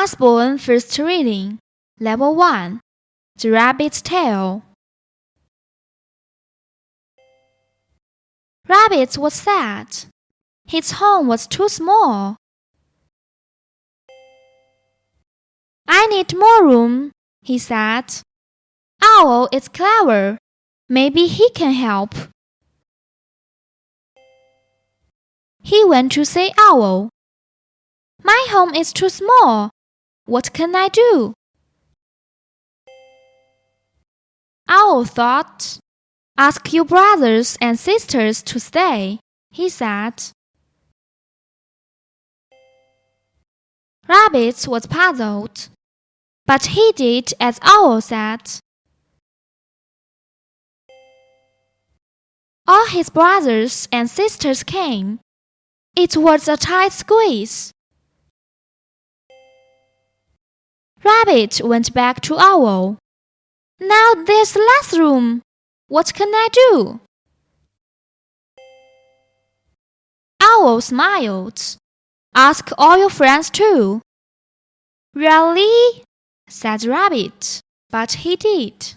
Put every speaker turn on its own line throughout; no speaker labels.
Usborne First Reading, Level 1 The Rabbit's Tale. Rabbit was sad. His home was too small. I need more room, he said. Owl is clever. Maybe he can help. He went to see Owl. My home is too small. What can I do? Owl thought, Ask your brothers and sisters to stay, he said. Rabbit was puzzled, but he did as Owl said. All his brothers and sisters came. It was a tight squeeze. Rabbit went back to Owl. Now there's less room. What can I do? Owl smiled. Ask all your friends too. Really? said Rabbit, but he did.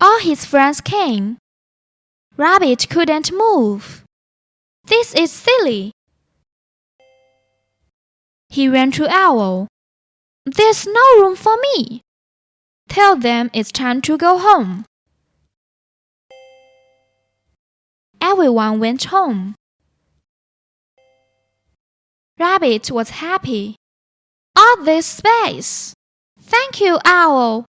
All his friends came. Rabbit couldn't move. This is silly, he ran to Owl. There's no room for me. Tell them it's time to go home. Everyone went home. Rabbit was happy. All this space. Thank you, Owl.